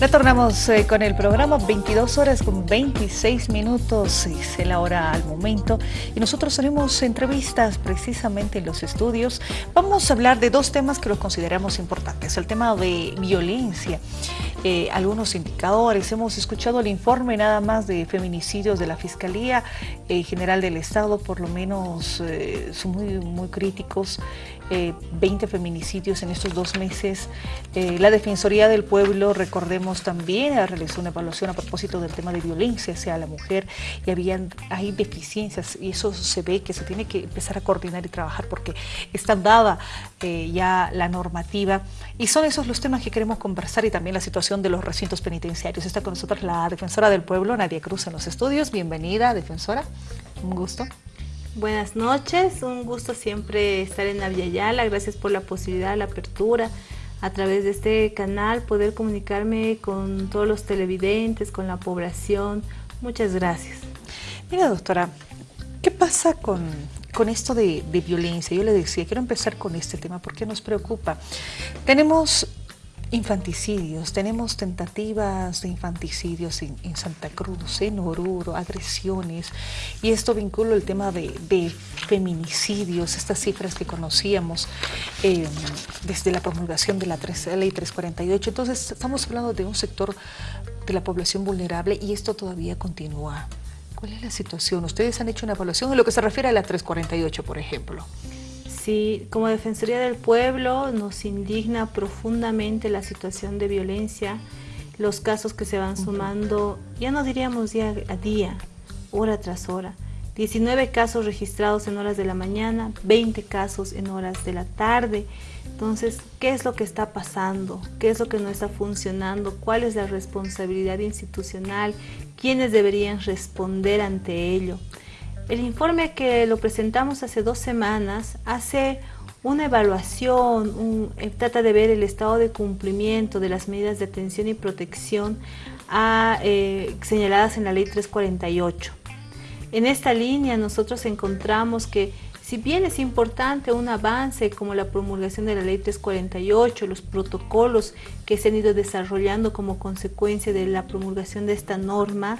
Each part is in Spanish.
Retornamos eh, con el programa 22 horas con 26 minutos, es la hora al momento. Y nosotros tenemos entrevistas precisamente en los estudios. Vamos a hablar de dos temas que los consideramos importantes, el tema de violencia, eh, algunos indicadores, hemos escuchado el informe nada más de feminicidios de la Fiscalía eh, General del Estado, por lo menos son muy, muy críticos, 20 feminicidios en estos dos meses, la Defensoría del Pueblo, recordemos también realizó una evaluación a propósito del tema de violencia hacia la mujer y habían, hay deficiencias y eso se ve que se tiene que empezar a coordinar y trabajar porque está dada eh, ya la normativa y son esos los temas que queremos conversar y también la situación de los recintos penitenciarios. Está con nosotros la defensora del pueblo, Nadia Cruz, en los estudios. Bienvenida, defensora. Un gusto. Buenas noches, un gusto siempre estar en Aviala, gracias por la posibilidad, la apertura, a través de este canal poder comunicarme con todos los televidentes, con la población. Muchas gracias. Mira, doctora, ¿qué pasa con, con esto de, de, violencia? Yo le decía, quiero empezar con este tema porque nos preocupa. Tenemos Infanticidios, tenemos tentativas de infanticidios en, Santa Cruz, en Oruro, agresiones, y esto vincula el tema de, feminicidios, estas cifras que conocíamos em, desde la promulgación de la, la Ley 348. Entonces, estamos hablando de un sector de la población vulnerable y esto todavía continúa. ¿Cuál es la situación? Ustedes han hecho una evaluación en lo que se refiere a la 348, por ejemplo. Sí, como Defensoría del Pueblo nos indigna profundamente la situación de violencia, los casos que se van sumando, ya no diríamos día a día, hora tras hora. 19 casos registrados en horas de la mañana, 20 casos en horas de la tarde. Entonces, ¿qué es lo que está pasando? ¿Qué es lo que no está funcionando? ¿Cuál es la responsabilidad institucional? ¿Quiénes deberían responder ante ello? El informe que lo presentamos hace dos semanas hace una evaluación, eh, trata de ver el estado de cumplimiento de las medidas de atención y protección eh, señaladas en la ley 348. En esta línea nosotros encontramos que si bien es importante un avance como la promulgación de la Ley 348, los protocolos que se han ido desarrollando como consecuencia de la promulgación de esta norma,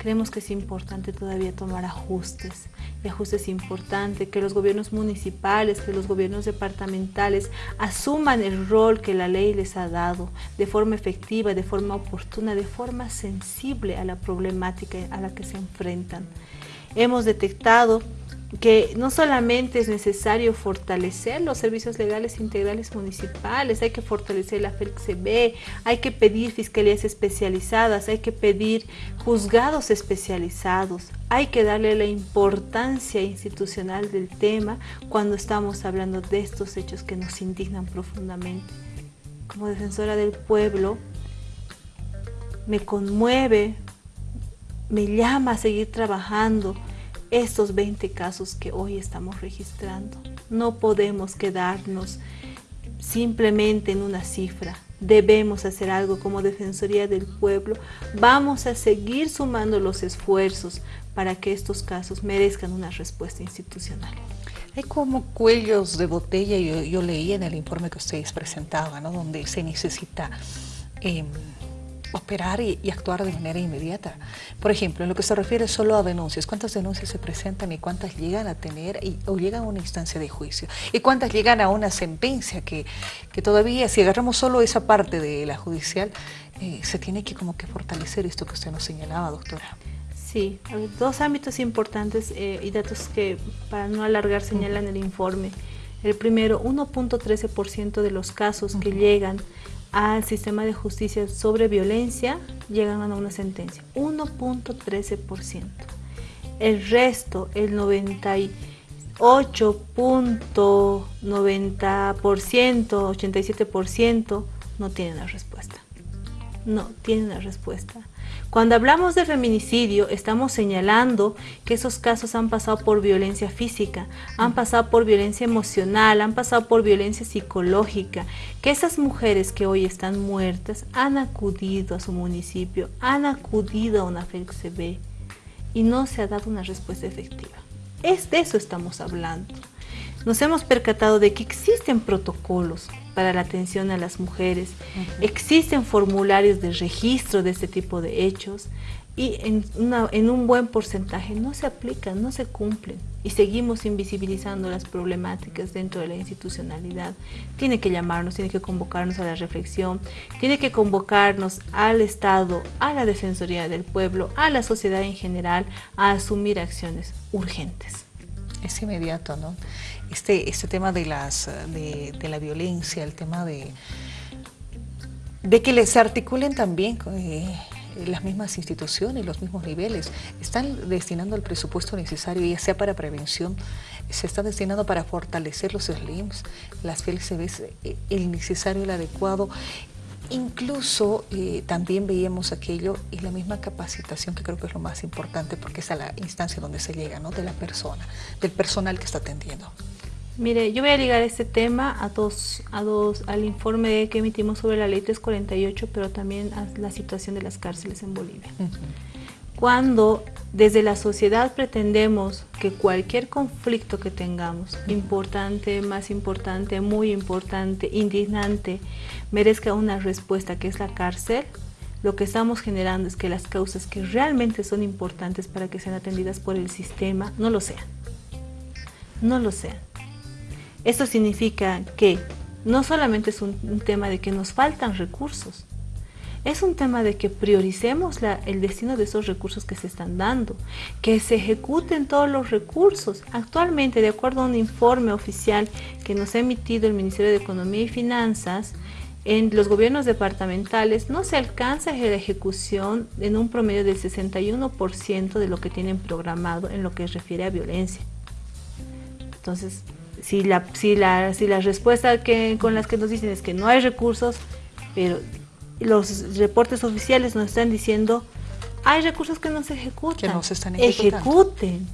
creemos que es importante todavía tomar ajustes. Y ajustes importantes, que los gobiernos municipales, que los gobiernos departamentales asuman el rol que la ley les ha dado de forma efectiva, de forma oportuna, de forma sensible a la problemática a la que se enfrentan. Hemos detectado que no solamente es necesario fortalecer los servicios legales integrales municipales, hay que fortalecer la FELCB, hay que pedir fiscalías especializadas, hay que pedir juzgados especializados, hay que darle la importancia institucional del tema cuando estamos hablando de estos hechos que nos indignan profundamente. Como defensora del pueblo, me conmueve, me llama a seguir trabajando, estos 20 casos que hoy estamos registrando. No podemos quedarnos simplemente en una cifra. Debemos hacer algo como Defensoría del Pueblo. Vamos a seguir sumando los esfuerzos para que estos casos merezcan una respuesta institucional. Hay como cuellos de botella, yo, yo en el informe que ustedes presentaban, ¿no? donde se necesita... Em, operar y, actuar de manera inmediata. Por ejemplo, en lo que se refiere solo a denuncias, ¿cuántas denuncias se presentan y cuántas llegan a tener o llegan a una instancia de juicio? ¿Y cuántas llegan a una sentencia que, que todavía, si agarramos solo esa parte de la judicial, eh, se tiene que como que fortalecer esto que usted nos señalaba, doctora? Sí, dos ámbitos importantes eh, y datos que para no alargar señalan el informe. El primero, 1.13% de los casos que llegan al sistema de justicia sobre violencia llegan a una sentencia, 1.13%. El resto, el 98.90%, 87% no tienen la respuesta. No tienen la respuesta. Cuando hablamos de feminicidio, estamos señalando que esos casos han pasado por violencia física, han pasado por violencia emocional, han pasado por violencia psicológica, que esas mujeres que hoy están muertas han acudido a su municipio, han acudido a una FELCB y no se ha dado una respuesta efectiva. Es de eso estamos hablando. Nos hemos percatado de que existen protocolos, para la atención a las mujeres. Existen formularios de registro de este tipo de hechos y en, en, un buen porcentaje no se aplican, no se cumplen y seguimos invisibilizando las problemáticas dentro de la institucionalidad. Tiene que llamarnos, tiene que convocarnos a la reflexión, tiene que convocarnos al Estado, a la Defensoría del Pueblo, a la sociedad en general a asumir acciones urgentes. Es inmediato, ¿no? Este, este tema de, las, de, de la violencia, el tema de, de que les articulen también... Eh, las mismas instituciones, los mismos niveles, están destinando el presupuesto necesario, ya sea para prevención, se está destinando para fortalecer los SLIMs, las FLCBs, eh, el necesario, el adecuado, Incluso eh, también veíamos aquello y la misma capacitación que creo que es lo más importante porque es a la instancia donde se llega, ¿no? De la persona, del personal que está atendiendo. Mire, yo voy a ligar este tema a dos, a dos, al informe que emitimos sobre la ley 348, pero también a la situación de las cárceles en Bolivia. Cuando desde la sociedad pretendemos que cualquier conflicto que tengamos, importante, más importante, muy importante, indignante, merezca una respuesta que es la cárcel, lo que estamos generando es que las causas que realmente son importantes para que sean atendidas por el sistema no lo sean. No lo sean. Esto significa que no solamente es un, tema de que nos faltan recursos, es un tema de que prioricemos el destino de esos recursos que se están dando, que se ejecuten todos los recursos. Actualmente, de acuerdo a un informe oficial que nos ha emitido el Ministerio de Economía y Finanzas, en los gobiernos departamentales no se alcanza la ejecución en un promedio del 61% de lo que tienen programado en lo que refiere a violencia. Entonces, si la, si la, si la respuesta que, con las que nos dicen es que no hay recursos, pero los reportes oficiales nos están diciendo hay recursos que no se ejecutan. Que no se están Ejecuten.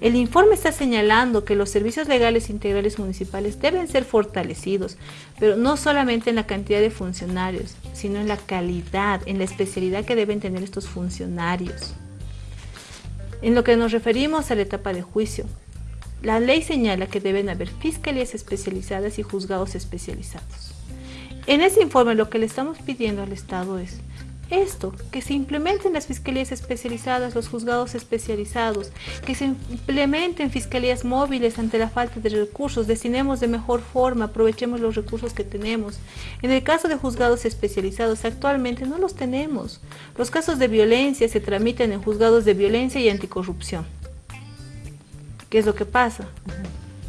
El informe está señalando que los servicios legales integrales municipales deben ser fortalecidos, pero no solamente en la cantidad de funcionarios, sino en la calidad, en la especialidad que deben tener estos funcionarios. En lo que nos referimos a la etapa de juicio, la ley señala que deben haber fiscalías especializadas y juzgados especializados. En ese informe lo que le estamos pidiendo al Estado es esto, que se implementen las fiscalías especializadas, los juzgados especializados, que se implementen fiscalías móviles ante la falta de recursos, destinemos de mejor forma, aprovechemos los recursos que tenemos. En el caso de juzgados especializados, actualmente no los tenemos. Los casos de violencia se tramitan en juzgados de violencia y anticorrupción. ¿Qué es lo que pasa?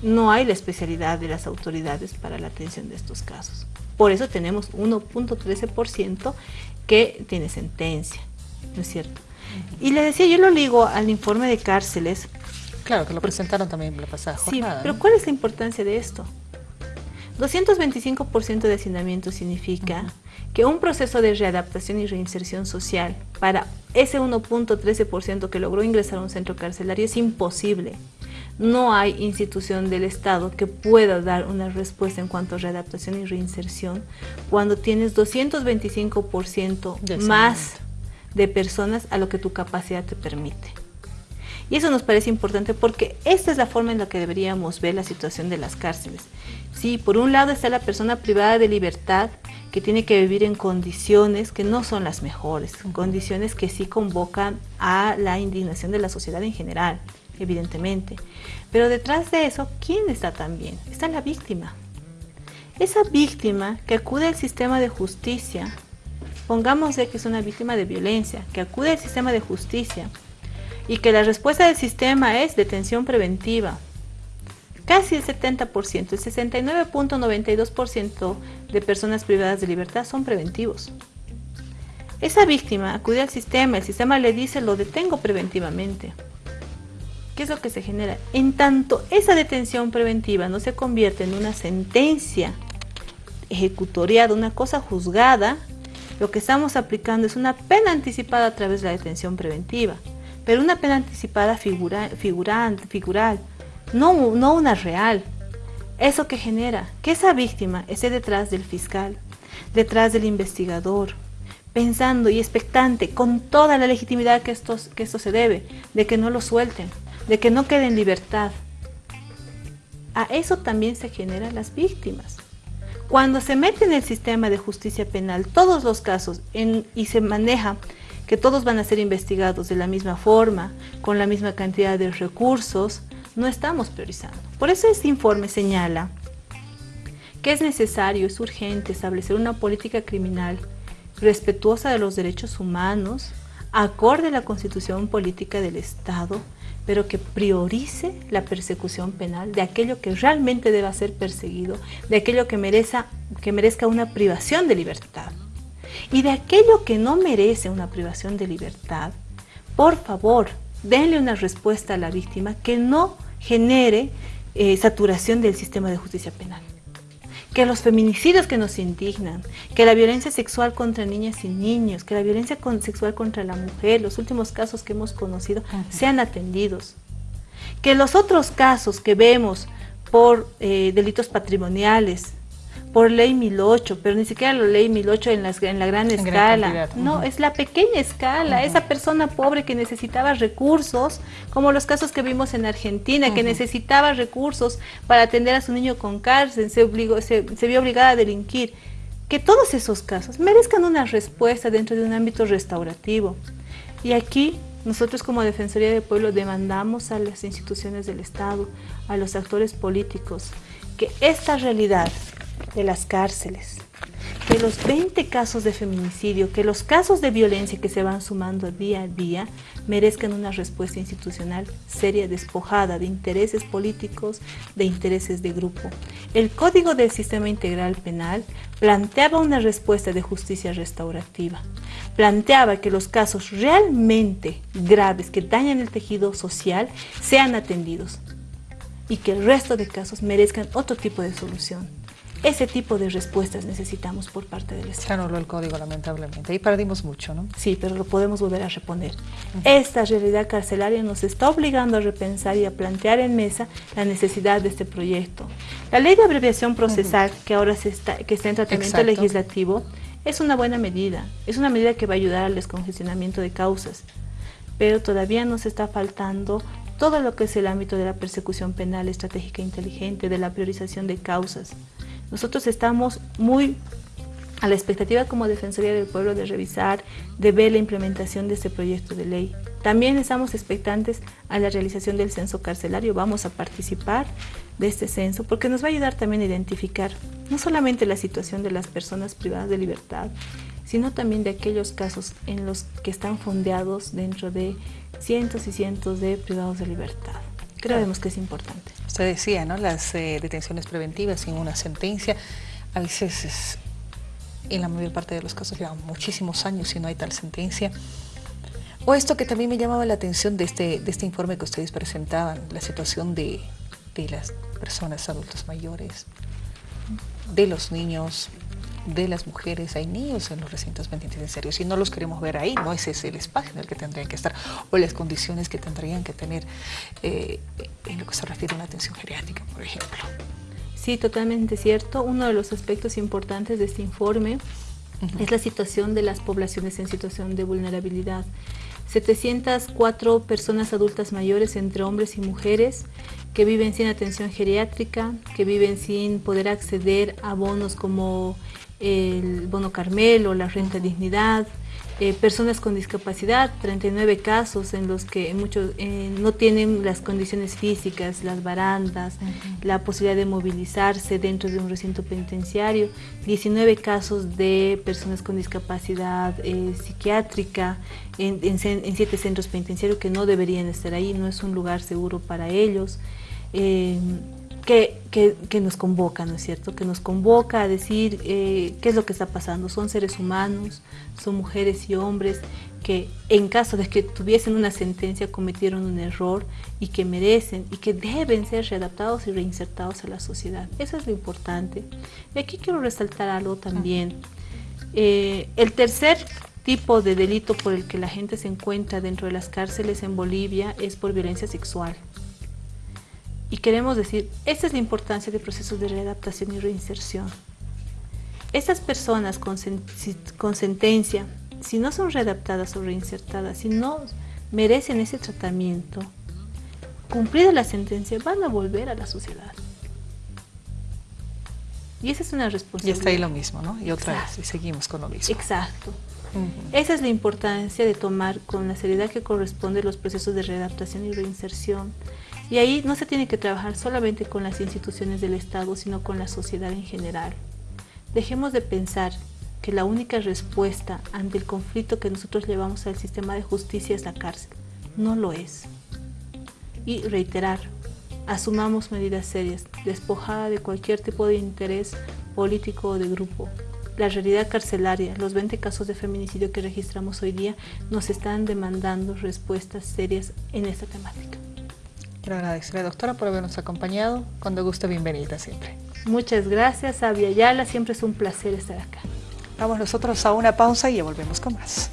No hay la especialidad de las autoridades para la atención de estos casos. Por eso tenemos 1.13% que tiene sentencia, ¿no es cierto? Y le decía, yo lo ligo al informe de cárceles. Claro, que lo presentaron también la pasada jornada. Sí, pero ¿cuál es la importancia de esto? 225% de hacinamiento significa que un proceso de readaptación y reinserción social para ese 1.13% que logró ingresar a un centro carcelario es imposible no hay institución del Estado que pueda dar una respuesta en cuanto a readaptación y reinserción cuando tienes 225% más de personas a lo que tu capacidad te permite. Y eso nos parece importante porque esta es la forma en la que deberíamos ver la situación de las cárceles. Sí, por un lado está la persona privada de libertad que tiene que vivir en condiciones que no son las mejores, condiciones que sí convocan a la indignación de la sociedad en general evidentemente. Pero detrás de eso, ¿quién está también? Está la víctima. Esa víctima que acude al sistema de justicia, pongamos que es una víctima de violencia, que acude al sistema de justicia y que la respuesta del sistema es detención preventiva. Casi el 70%, el 69.92% de personas privadas de libertad son preventivos. Esa víctima acude al sistema, el sistema le dice lo detengo preventivamente. ¿Qué es lo que se genera? En tanto esa detención preventiva no se convierte en una sentencia ejecutoriada, una cosa juzgada, lo que estamos aplicando es una pena anticipada a través de la detención preventiva, pero una pena anticipada figura, figural, no, una real. ¿Eso que genera? Que esa víctima esté detrás del fiscal, detrás del investigador, pensando y expectante con toda la legitimidad que esto se debe, de que no lo suelten, de que no quede en libertad. A eso también se generan las víctimas. Cuando se mete en el sistema de justicia penal todos los casos y se maneja que todos van a ser investigados de la misma forma, con la misma cantidad de recursos, no estamos priorizando. Por eso este informe señala que es necesario, es urgente establecer una política criminal respetuosa de los derechos humanos, acorde a la constitución política del Estado, pero que priorice la persecución penal de aquello que realmente deba ser perseguido, de aquello que merezca, que merezca una privación de libertad. Y de aquello que no merece una privación de libertad, por favor, denle una respuesta a la víctima que no genere eh, saturación del sistema de justicia penal que los feminicidios que nos indignan, que la violencia sexual contra niñas y niños, que la violencia sexual contra la mujer, los últimos casos que hemos conocido, sean atendidos. Que los otros casos que vemos por eh, delitos patrimoniales, por ley 1008, pero ni siquiera la ley 1008 en, en la gran escala. no, es la pequeña escala, esa persona pobre que necesitaba recursos, como los casos que vimos en Argentina, que necesitaba recursos para atender a su niño con cárcel, se, obligó, se, se vio obligada a delinquir. Que todos esos casos merezcan una respuesta dentro de un ámbito restaurativo. Y aquí nosotros como Defensoría del Pueblo demandamos a las instituciones del Estado, a los actores políticos, que esta realidad de las cárceles, que los 20 casos de feminicidio, que los casos de violencia que se van sumando día a día merezcan una respuesta institucional seria, despojada de intereses políticos, de intereses de grupo. El Código del Sistema Integral Penal planteaba una respuesta de justicia restaurativa. Planteaba que los casos realmente graves que dañan el tejido social sean atendidos y que el resto de casos merezcan otro tipo de solución. Ese tipo de respuestas necesitamos por parte del Estado. Ya no el código, lamentablemente. Ahí perdimos mucho, ¿no? Sí, pero lo podemos volver a reponer. Esta realidad carcelaria nos está obligando a repensar y a plantear en mesa la necesidad de este proyecto. La ley de abreviación procesal, que ahora se está, que está en tratamiento legislativo, es una buena medida. Es una medida que va a ayudar al descongestionamiento de causas. Pero todavía nos está faltando todo lo que es el ámbito de la persecución penal estratégica inteligente, de la priorización de causas. Nosotros estamos muy a la expectativa como Defensoría del Pueblo de revisar, de ver la implementación de este proyecto de ley. También estamos expectantes a la realización del censo carcelario. Vamos a participar de este censo porque nos va a ayudar también a identificar no solamente la situación de las personas privadas de libertad, sino también de aquellos casos en los que están fondeados dentro de cientos y cientos de privados de libertad. Creemos que es importante. Usted decía, ¿no? Las eh, detenciones preventivas sin una sentencia, a veces en la mayor parte de los casos llevan muchísimos años y no hay tal sentencia. O esto que también me llamaba la atención de este, de este informe que ustedes presentaban, la situación de, de las personas adultos mayores, de los niños, de las mujeres, hay niños en los recintos penitenciarios y no los queremos ver ahí, no ese es el espacio en el que tendrían que estar o las condiciones que tendrían que tener eh, en lo que se refiere a una atención geriátrica, por ejemplo. Sí, totalmente cierto. Uno de los aspectos importantes de este informe es la situación de las poblaciones en situación de vulnerabilidad. 704 personas adultas mayores entre hombres y mujeres que viven sin atención geriátrica, que viven sin poder acceder a bonos como el bono Carmelo, la renta dignidad, eh, personas con discapacidad, 39 casos en los que muchos eh, no tienen las condiciones físicas, las barandas, la posibilidad de movilizarse dentro de un recinto penitenciario, 19 casos de personas con discapacidad eh, psiquiátrica en, en, siete centros penitenciarios que no deberían estar ahí, no es un lugar seguro para ellos que, nos convoca, ¿no es cierto? Que nos convoca a decir eh, qué es lo que está pasando. Son seres humanos, son mujeres y hombres que en caso de que tuviesen una sentencia cometieron un error y que merecen y que deben ser readaptados y reinsertados a la sociedad. Eso es lo importante. Y aquí quiero resaltar algo también. Eh, el tercer tipo de delito por el que la gente se encuentra dentro de las cárceles en Bolivia es por violencia sexual. Y queremos decir, esta es la importancia de procesos de readaptación y reinserción. Estas personas con, con sentencia, si no son readaptadas o reinsertadas, si no merecen ese tratamiento, cumplida la sentencia, van a volver a la sociedad. Y esa es una responsabilidad. Y está ahí lo mismo, ¿no? Y otra vez, y seguimos con lo mismo. Exacto. Esa es la importancia de tomar con la seriedad que corresponde los procesos de readaptación y reinserción. Y ahí no se tiene que trabajar solamente con las instituciones del Estado, sino con la sociedad en general. Dejemos de pensar que la única respuesta ante el conflicto que nosotros llevamos al sistema de justicia es la cárcel. No lo es. Y reiterar, asumamos medidas serias, despojada de cualquier tipo de interés político o de grupo. La realidad carcelaria, los 20 casos de feminicidio que registramos hoy día, nos están demandando respuestas serias en esta temática. Quiero agradecerle, doctora, por habernos acompañado. Cuando guste, bienvenida siempre. Muchas gracias, Abia Yala. Siempre es un placer estar acá. Vamos nosotros a una pausa y ya volvemos con más.